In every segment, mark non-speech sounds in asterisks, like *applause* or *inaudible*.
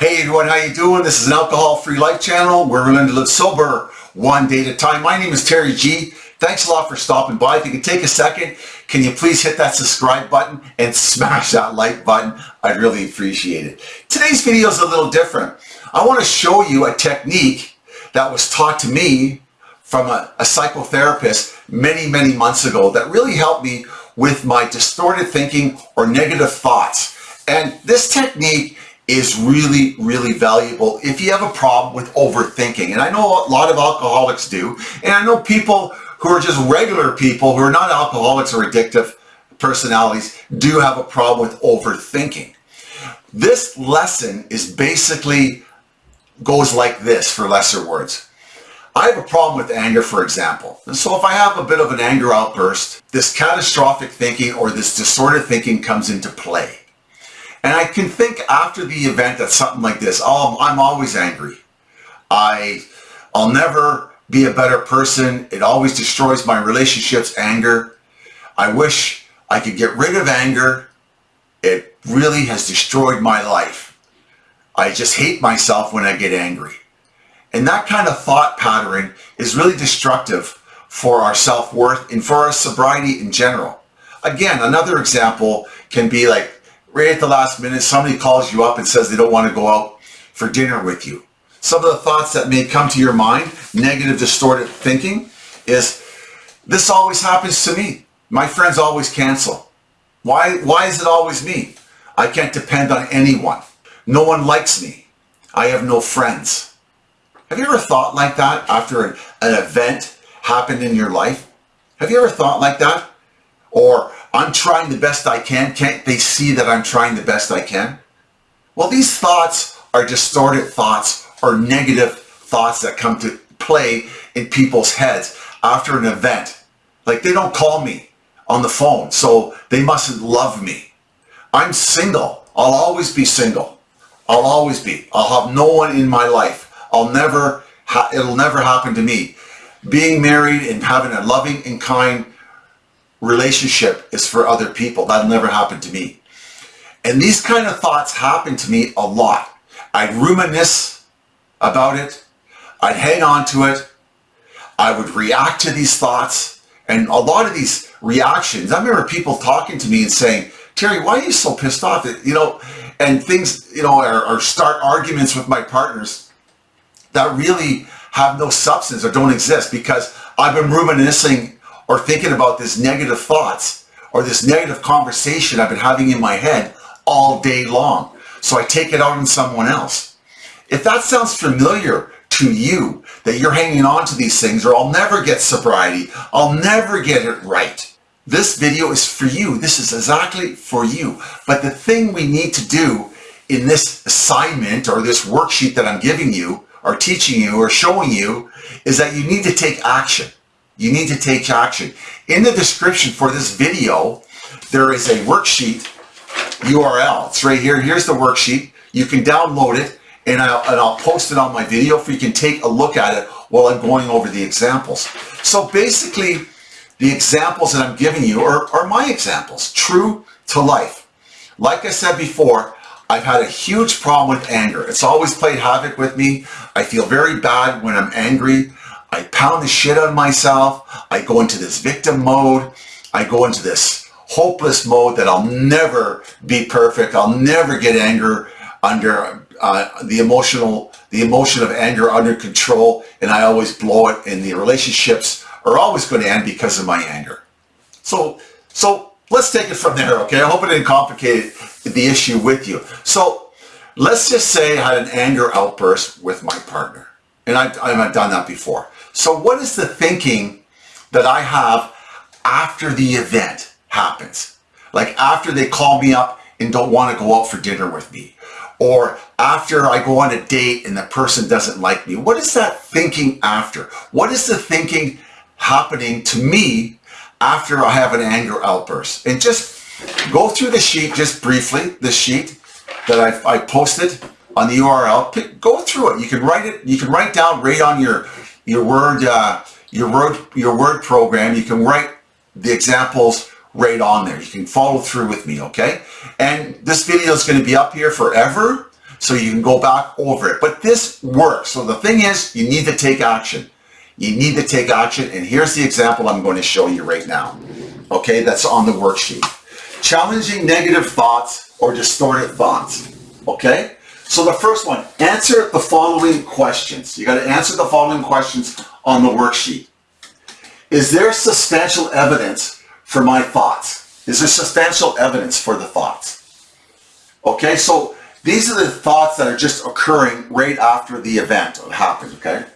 Hey everyone, how you doing? This is an alcohol-free life channel where we're learning to live sober one day at a time. My name is Terry G. Thanks a lot for stopping by. If you can take a second, can you please hit that subscribe button and smash that like button? I'd really appreciate it. Today's video is a little different. I want to show you a technique that was taught to me from a, a psychotherapist many, many months ago that really helped me with my distorted thinking or negative thoughts. And this technique is really, really valuable if you have a problem with overthinking. And I know a lot of alcoholics do. And I know people who are just regular people who are not alcoholics or addictive personalities do have a problem with overthinking. This lesson is basically goes like this for lesser words. I have a problem with anger, for example. And so if I have a bit of an anger outburst, this catastrophic thinking or this distorted thinking comes into play. And I can think after the event that something like this, oh, I'm always angry. I, I'll never be a better person. It always destroys my relationships, anger. I wish I could get rid of anger. It really has destroyed my life. I just hate myself when I get angry. And that kind of thought pattern is really destructive for our self-worth and for our sobriety in general. Again, another example can be like right at the last minute, somebody calls you up and says they don't want to go out for dinner with you. Some of the thoughts that may come to your mind, negative distorted thinking, is this always happens to me. My friends always cancel. Why, why is it always me? I can't depend on anyone. No one likes me. I have no friends. Have you ever thought like that after an, an event happened in your life? Have you ever thought like that? Or I'm trying the best I can. Can't they see that I'm trying the best I can? Well, these thoughts are distorted thoughts or negative thoughts that come to play in people's heads after an event. Like they don't call me on the phone, so they mustn't love me. I'm single. I'll always be single. I'll always be. I'll have no one in my life. I'll never, it'll never happen to me. Being married and having a loving and kind relationship is for other people. That'll never happen to me. And these kind of thoughts happen to me a lot. I'd reminisce about it. I'd hang on to it. I would react to these thoughts. And a lot of these reactions, I remember people talking to me and saying, Terry, why are you so pissed off? You know, and things, you know, or, or start arguments with my partners that really have no substance or don't exist because I've been reminiscing or thinking about this negative thoughts or this negative conversation I've been having in my head all day long. So I take it out on someone else. If that sounds familiar to you, that you're hanging on to these things or I'll never get sobriety, I'll never get it right. This video is for you. This is exactly for you. But the thing we need to do in this assignment or this worksheet that I'm giving you or teaching you or showing you is that you need to take action you need to take action. In the description for this video, there is a worksheet URL. It's right here. Here's the worksheet. You can download it and I'll, and I'll post it on my video for you can take a look at it while I'm going over the examples. So basically, the examples that I'm giving you are, are my examples, true to life. Like I said before, I've had a huge problem with anger. It's always played havoc with me. I feel very bad when I'm angry. I pound the shit on myself. I go into this victim mode. I go into this hopeless mode that I'll never be perfect. I'll never get anger under uh, the emotional, the emotion of anger under control. And I always blow it and the relationships are always going to end because of my anger. So, so let's take it from there. Okay. I hope it didn't complicate the issue with you. So let's just say I had an anger outburst with my partner. And I've, I've done that before. So what is the thinking that I have after the event happens? Like after they call me up and don't want to go out for dinner with me. Or after I go on a date and the person doesn't like me. What is that thinking after? What is the thinking happening to me after I have an anger outburst? And just go through the sheet just briefly, the sheet that I, I posted on the URL. Pick, go through it. You can write it. You can write down right on your your word uh, your word your word program. You can write the examples right on there. You can follow through with me, okay? And this video is going to be up here forever. so you can go back over it. But this works. So the thing is, you need to take action. You need to take action. And here's the example I'm going to show you right now. Okay, that's on the worksheet. Challenging negative thoughts or distorted thoughts. Okay? So the first one, answer the following questions. You got to answer the following questions on the worksheet. Is there substantial evidence for my thoughts? Is there substantial evidence for the thoughts? Okay, so these are the thoughts that are just occurring right after the event happened, okay?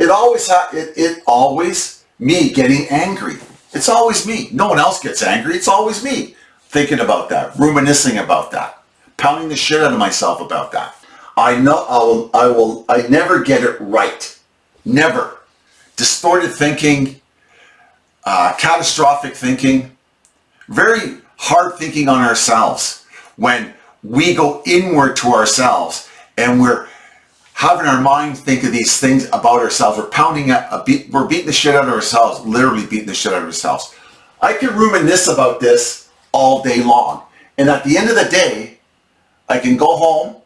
It always, it, it always, me getting angry. It's always me. No one else gets angry. It's always me thinking about that, reminiscing about that, pounding the shit out of myself about that. I know I will, I will, I never get it right. Never. Distorted thinking, uh, catastrophic thinking, very hard thinking on ourselves when we go inward to ourselves and we're having our mind think of these things about ourselves. We're pounding at a beat, we're beating the shit out of ourselves, literally beating the shit out of ourselves. I can reminisce about this all day long. And at the end of the day, I can go home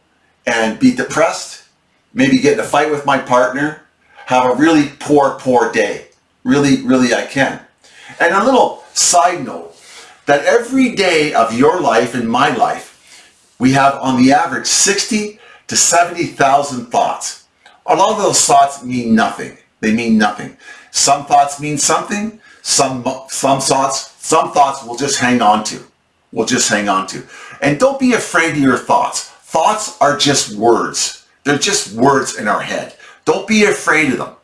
and be depressed, maybe get in a fight with my partner, have a really poor, poor day. Really, really I can. And a little side note, that every day of your life and my life, we have on the average 60 to 70,000 thoughts. A lot of those thoughts mean nothing. They mean nothing. Some thoughts mean something. Some, some thoughts, some thoughts will just hang on to. We'll just hang on to. And don't be afraid of your thoughts. Thoughts are just words. They're just words in our head. Don't be afraid of them.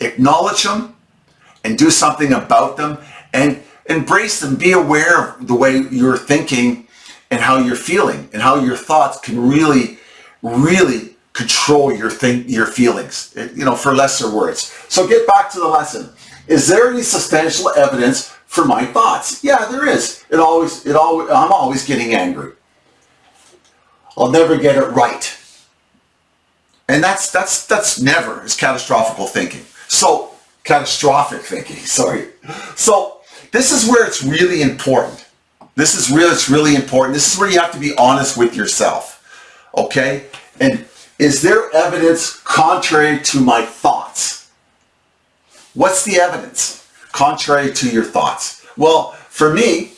Acknowledge them and do something about them and embrace them. Be aware of the way you're thinking and how you're feeling and how your thoughts can really really control your think your feelings, you know, for lesser words. So get back to the lesson. Is there any substantial evidence for my thoughts? Yeah, there is. It always, it always, I'm always getting angry. I'll never get it right. And that's, that's, that's never is catastrophic thinking. So, catastrophic thinking, *laughs* sorry. So, this is where it's really important. This is where it's really important. This is where you have to be honest with yourself. Okay? And is there evidence contrary to my thoughts? What's the evidence contrary to your thoughts? Well, for me,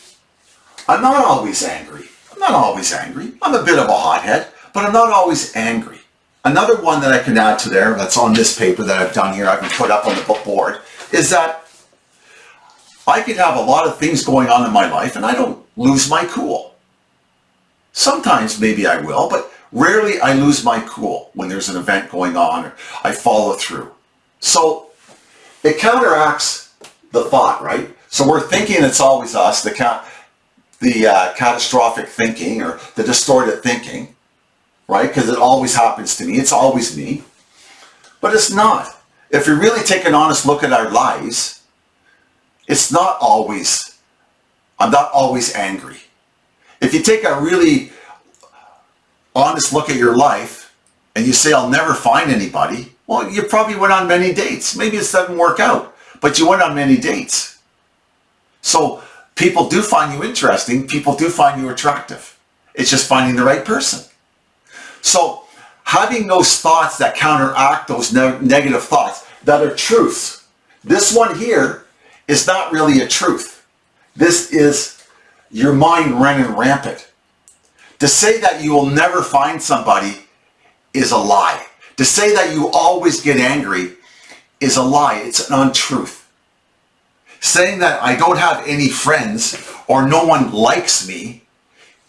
I'm not always angry. I'm not always angry. I'm a bit of a hothead, but I'm not always angry. Another one that I can add to there, that's on this paper that I've done here, I can put up on the board, is that I could have a lot of things going on in my life and I don't lose my cool. Sometimes maybe I will, but Rarely I lose my cool when there's an event going on or I follow through. So it counteracts the thought, right? So we're thinking it's always us, the, the uh, catastrophic thinking or the distorted thinking, right? Because it always happens to me. It's always me. But it's not. If we really take an honest look at our lives, it's not always, I'm not always angry. If you take a really honest look at your life and you say, I'll never find anybody, well, you probably went on many dates. Maybe it doesn't work out, but you went on many dates. So people do find you interesting. People do find you attractive. It's just finding the right person. So having those thoughts that counteract those ne negative thoughts that are truths. This one here is not really a truth. This is your mind running rampant. To say that you will never find somebody is a lie. To say that you always get angry is a lie. It's an untruth. Saying that I don't have any friends or no one likes me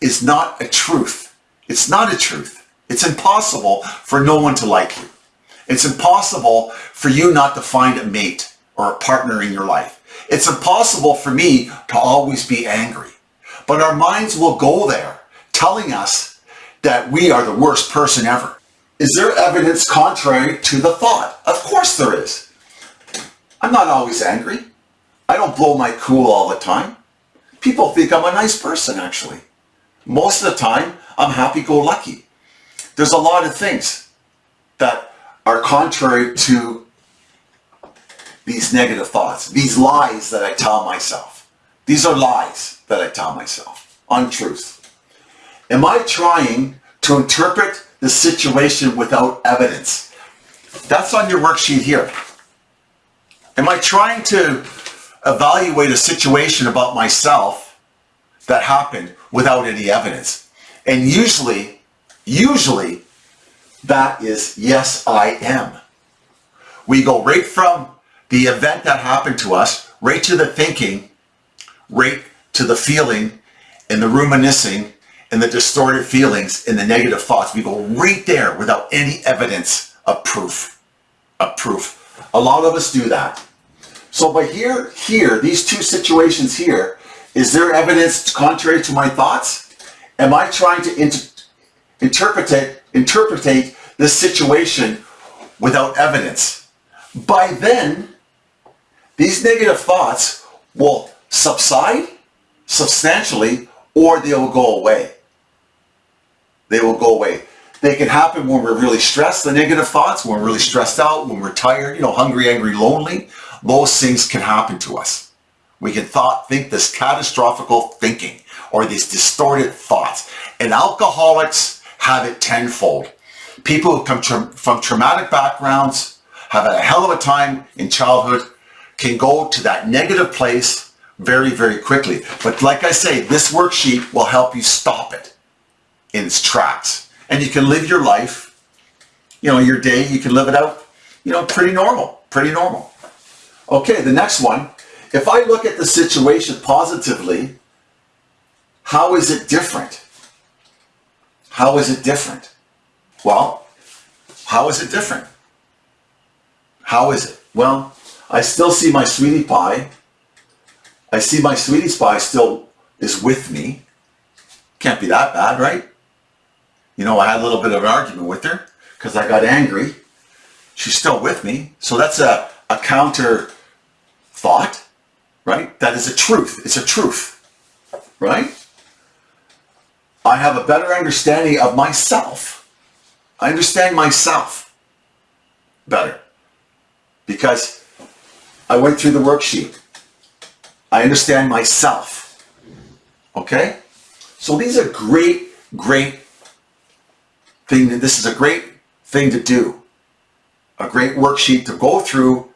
is not a truth. It's not a truth. It's impossible for no one to like you. It's impossible for you not to find a mate or a partner in your life. It's impossible for me to always be angry. But our minds will go there telling us that we are the worst person ever. Is there evidence contrary to the thought? Of course there is. I'm not always angry. I don't blow my cool all the time. People think I'm a nice person, actually. Most of the time, I'm happy-go-lucky. There's a lot of things that are contrary to these negative thoughts, these lies that I tell myself. These are lies that I tell myself, untruth. Am I trying to interpret the situation without evidence. That's on your worksheet here. Am I trying to evaluate a situation about myself that happened without any evidence? And usually, usually, that is yes, I am. We go right from the event that happened to us, right to the thinking, right to the feeling, and the reminiscing, and the distorted feelings, and the negative thoughts. We go right there without any evidence of proof. Of proof. A lot of us do that. So by here, here, these two situations here, is there evidence contrary to my thoughts? Am I trying to inter interpret, interpret this situation without evidence? By then, these negative thoughts will subside substantially or they will go away. They will go away. They can happen when we're really stressed, the negative thoughts, when we're really stressed out, when we're tired, you know, hungry, angry, lonely. Those things can happen to us. We can thought, think this catastrophical thinking or these distorted thoughts. And alcoholics have it tenfold. People who come tra from traumatic backgrounds, have had a hell of a time in childhood, can go to that negative place very, very quickly. But like I say, this worksheet will help you stop it in its tracks. And you can live your life, you know, your day, you can live it out, you know, pretty normal, pretty normal. Okay, the next one. If I look at the situation positively, how is it different? How is it different? Well, how is it different? How is it? Well, I still see my sweetie pie. I see my sweetie pie still is with me. Can't be that bad, right? You know, I had a little bit of an argument with her because I got angry. She's still with me. So that's a, a counter thought, right? That is a truth. It's a truth, right? I have a better understanding of myself. I understand myself better because I went through the worksheet. I understand myself. Okay? So these are great, great thing. This is a great thing to do. A great worksheet to go through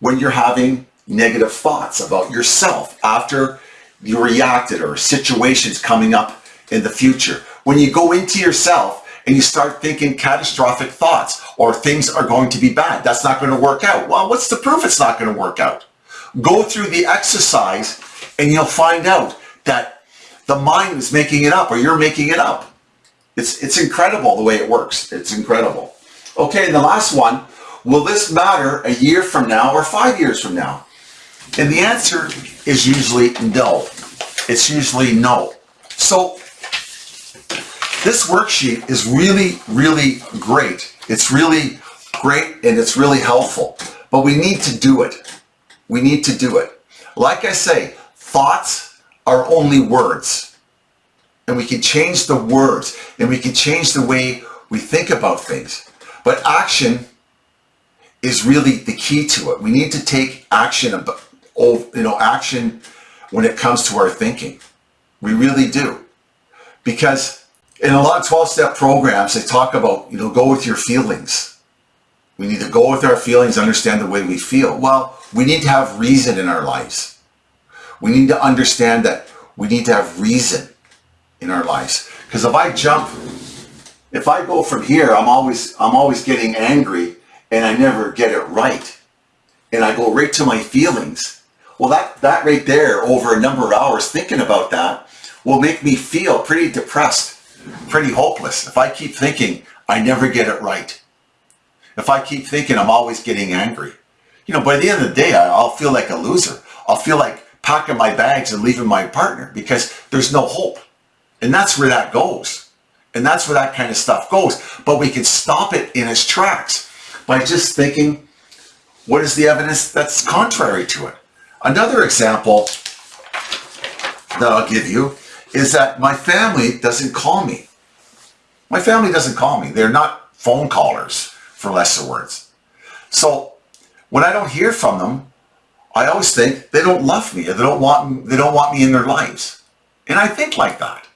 when you're having negative thoughts about yourself after you reacted or situations coming up in the future. When you go into yourself and you start thinking catastrophic thoughts or things are going to be bad. That's not going to work out. Well, what's the proof it's not going to work out? Go through the exercise and you'll find out that the mind is making it up or you're making it up. It's, it's incredible the way it works. It's incredible. Okay, and the last one, will this matter a year from now or five years from now? And the answer is usually no. It's usually no. So this worksheet is really, really great. It's really great and it's really helpful, but we need to do it. We need to do it. Like I say, thoughts are only words and we can change the words and we can change the way we think about things. But action is really the key to it. We need to take action, about, you know, action when it comes to our thinking. We really do. Because in a lot of 12-step programs, they talk about, you know, go with your feelings. We need to go with our feelings, understand the way we feel. Well, we need to have reason in our lives. We need to understand that we need to have reason in our lives. Because if I jump, if I go from here, I'm always, I'm always getting angry and I never get it right. And I go right to my feelings. Well, that, that right there over a number of hours thinking about that will make me feel pretty depressed pretty hopeless. If I keep thinking I never get it right, if I keep thinking I'm always getting angry, you know, by the end of the day, I'll feel like a loser. I'll feel like packing my bags and leaving my partner because there's no hope. And that's where that goes. And that's where that kind of stuff goes. But we can stop it in its tracks by just thinking, what is the evidence that's contrary to it? Another example that I'll give you is that my family doesn't call me. My family doesn't call me. They're not phone callers, for lesser words. So when I don't hear from them, I always think they don't love me or they don't want they don't want me in their lives. And I think like that.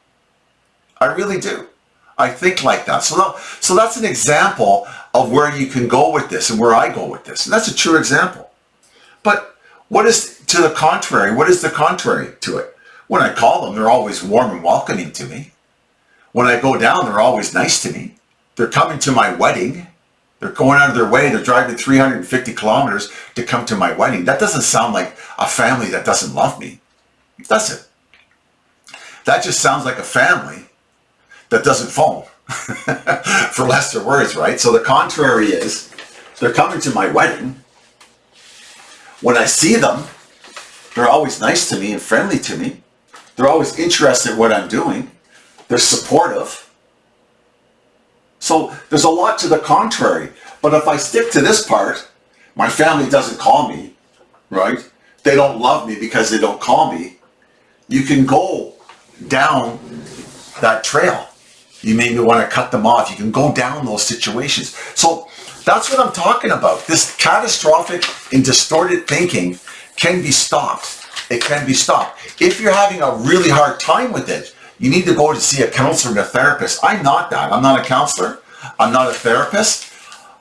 I really do. I think like that. So, that, so that's an example of where you can go with this and where I go with this. And that's a true example. But what is to the contrary? What is the contrary to it? When I call them, they're always warm and welcoming to me. When I go down, they're always nice to me. They're coming to my wedding. They're going out of their way. They're driving 350 kilometers to come to my wedding. That doesn't sound like a family that doesn't love me. Does it? That just sounds like a family that doesn't phone. *laughs* For lesser words, right? So the contrary is they're coming to my wedding. When I see them, they're always nice to me and friendly to me. They're always interested in what I'm doing. They're supportive. So there's a lot to the contrary. But if I stick to this part, my family doesn't call me, right? They don't love me because they don't call me. You can go down that trail. You maybe want to cut them off. You can go down those situations. So that's what I'm talking about. This catastrophic and distorted thinking can be stopped. It can be stopped. If you're having a really hard time with it, you need to go to see a counselor and a therapist. I'm not that. I'm not a counselor. I'm not a therapist.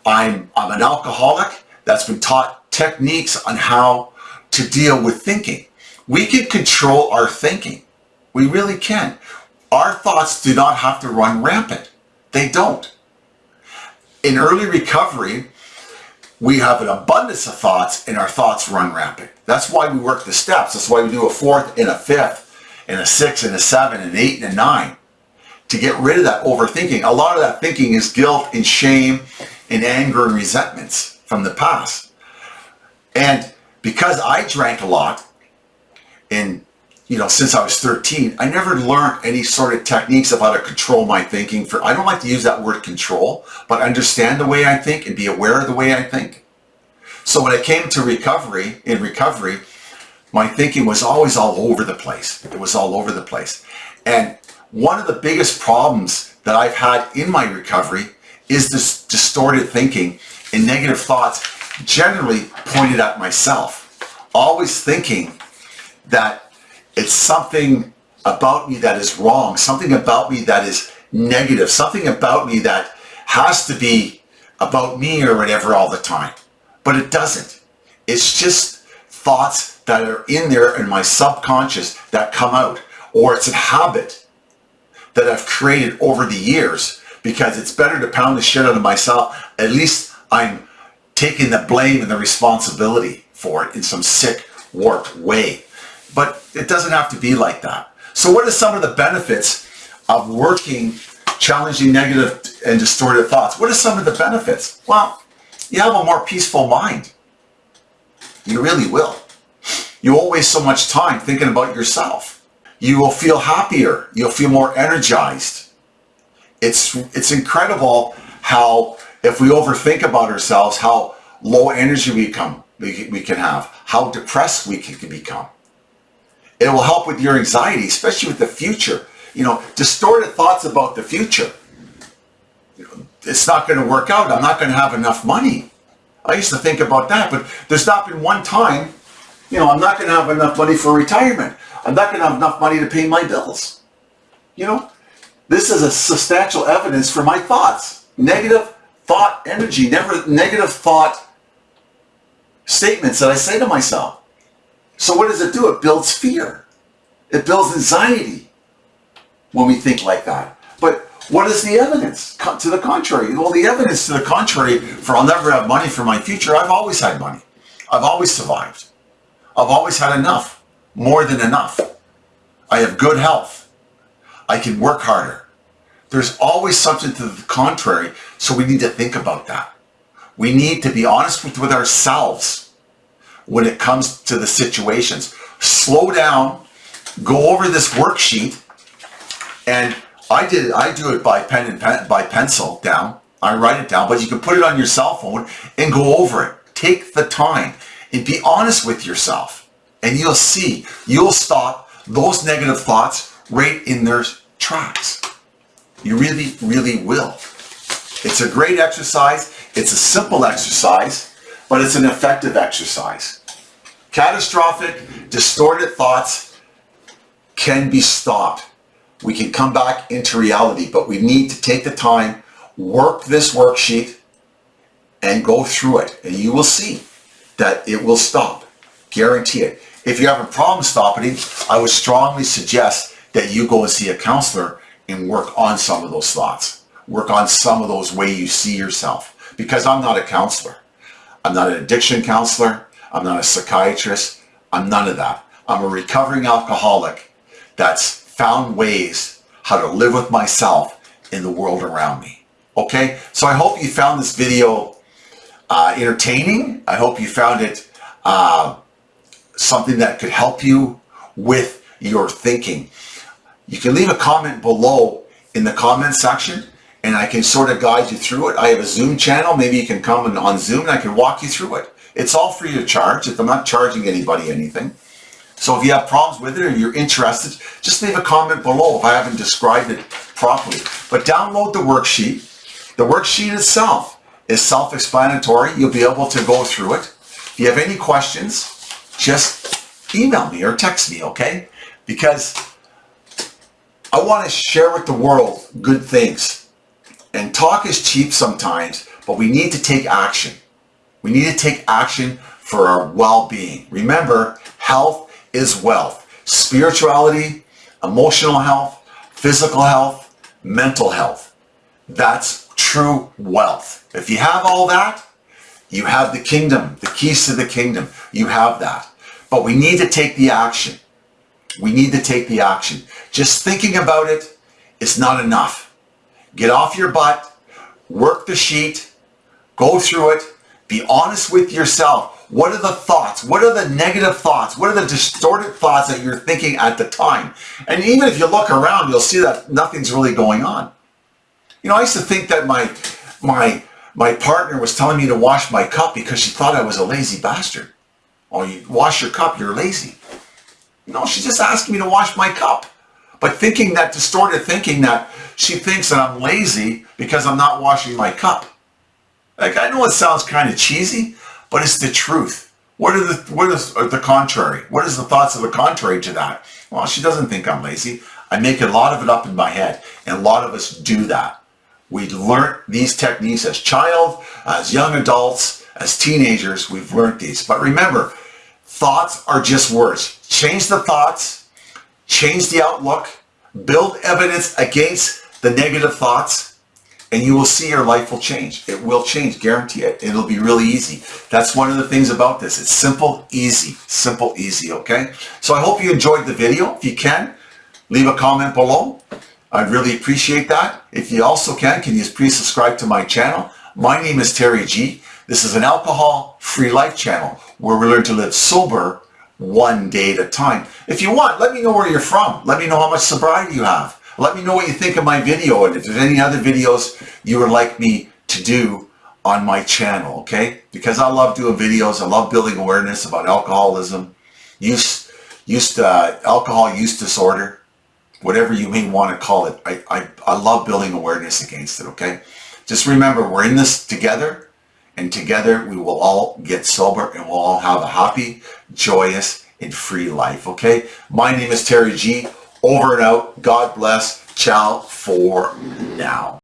I'm, I'm an alcoholic that's been taught techniques on how to deal with thinking. We can control our thinking. We really can. Our thoughts do not have to run rampant. They don't. In early recovery, we have an abundance of thoughts and our thoughts run rampant. That's why we work the steps. That's why we do a fourth and a fifth and a six and a seven and eight and a nine to get rid of that overthinking. A lot of that thinking is guilt and shame and anger and resentments from the past. And because I drank a lot and you know, since I was 13, I never learned any sort of techniques of how to control my thinking for, I don't like to use that word control, but understand the way I think and be aware of the way I think. So when I came to recovery, in recovery, my thinking was always all over the place. It was all over the place. And one of the biggest problems that I've had in my recovery is this distorted thinking and negative thoughts generally pointed at myself. Always thinking that it's something about me that is wrong, something about me that is negative, something about me that has to be about me or whatever all the time. But it doesn't. It's just thoughts that are in there in my subconscious that come out. Or it's a habit that I've created over the years because it's better to pound the shit out of myself. At least I'm taking the blame and the responsibility for it in some sick, warped way. But it doesn't have to be like that. So what are some of the benefits of working, challenging negative and distorted thoughts? What are some of the benefits? Well, you have a more peaceful mind. You really will. You won't waste so much time thinking about yourself. You will feel happier. You'll feel more energized. It's, it's incredible how, if we overthink about ourselves, how low energy we, come, we, we can have, how depressed we can become. It will help with your anxiety, especially with the future. You know, distorted thoughts about the future. You know, It's not going to work out. I'm not going to have enough money. I used to think about that, but there's not been one time, you know, I'm not going to have enough money for retirement. I'm not going to have enough money to pay my bills. You know, this is a substantial evidence for my thoughts. Negative thought energy, never negative thought statements that I say to myself. So what does it do? It builds fear. It builds anxiety when we think like that. But what is the evidence to the contrary? Well, the evidence to the contrary for I'll never have money for my future, I've always had money. I've always survived. I've always had enough, more than enough. I have good health. I can work harder. There's always something to the contrary, so we need to think about that. We need to be honest with, with ourselves when it comes to the situations. Slow down, go over this worksheet, and I did. I do it by pen and pen, by pencil down. I write it down, but you can put it on your cell phone and go over it. Take the time and be honest with yourself, and you'll see you'll stop those negative thoughts right in their tracks. You really, really will. It's a great exercise. It's a simple exercise, but it's an effective exercise. Catastrophic, distorted thoughts can be stopped we can come back into reality, but we need to take the time, work this worksheet, and go through it. And you will see that it will stop. Guarantee it. If you're having problems stopping it, I would strongly suggest that you go and see a counselor and work on some of those thoughts. Work on some of those way you see yourself. Because I'm not a counselor. I'm not an addiction counselor. I'm not a psychiatrist. I'm none of that. I'm a recovering alcoholic that's found ways how to live with myself in the world around me. Okay? So I hope you found this video uh, entertaining. I hope you found it uh, something that could help you with your thinking. You can leave a comment below in the comment section and I can sort of guide you through it. I have a Zoom channel. Maybe you can come and on Zoom and I can walk you through it. It's all free of charge. If I'm not charging anybody anything. So if you have problems with it or you're interested, just leave a comment below if I haven't described it properly. But download the worksheet. The worksheet itself is self-explanatory. You'll be able to go through it. If you have any questions, just email me or text me, okay? Because I want to share with the world good things. And talk is cheap sometimes, but we need to take action. We need to take action for our well-being. Remember, health is wealth. Spirituality, emotional health, physical health, mental health. That's true wealth. If you have all that, you have the kingdom, the keys to the kingdom. You have that. But we need to take the action. We need to take the action. Just thinking about it is not enough. Get off your butt, work the sheet, go through it, be honest with yourself. What are the thoughts? What are the negative thoughts? What are the distorted thoughts that you're thinking at the time? And even if you look around, you'll see that nothing's really going on. You know, I used to think that my, my, my partner was telling me to wash my cup because she thought I was a lazy bastard. Oh, you wash your cup, you're lazy. No, she's just asking me to wash my cup. But thinking that distorted thinking that she thinks that I'm lazy because I'm not washing my cup. Like, I know it sounds kind of cheesy, but it's the truth. What are the, what is the contrary? What is the thoughts of the contrary to that? Well, she doesn't think I'm lazy. I make a lot of it up in my head. And a lot of us do that. We learn these techniques as child, as young adults, as teenagers, we've learned these. But remember, thoughts are just words. Change the thoughts, change the outlook, build evidence against the negative thoughts, and you will see your life will change. It will change, guarantee it. It'll be really easy. That's one of the things about this. It's simple, easy, simple, easy, okay? So I hope you enjoyed the video. If you can, leave a comment below. I'd really appreciate that. If you also can, can you please subscribe to my channel? My name is Terry G. This is an alcohol-free life channel where we learn to live sober one day at a time. If you want, let me know where you're from. Let me know how much sobriety you have. Let me know what you think of my video and if there's any other videos you would like me to do on my channel, okay? Because I love doing videos. I love building awareness about alcoholism, use, use uh, alcohol use disorder, whatever you may want to call it. I, I, I love building awareness against it, okay? Just remember, we're in this together, and together we will all get sober and we'll all have a happy, joyous, and free life, okay? My name is Terry G. Over and out. God bless. Ciao for now.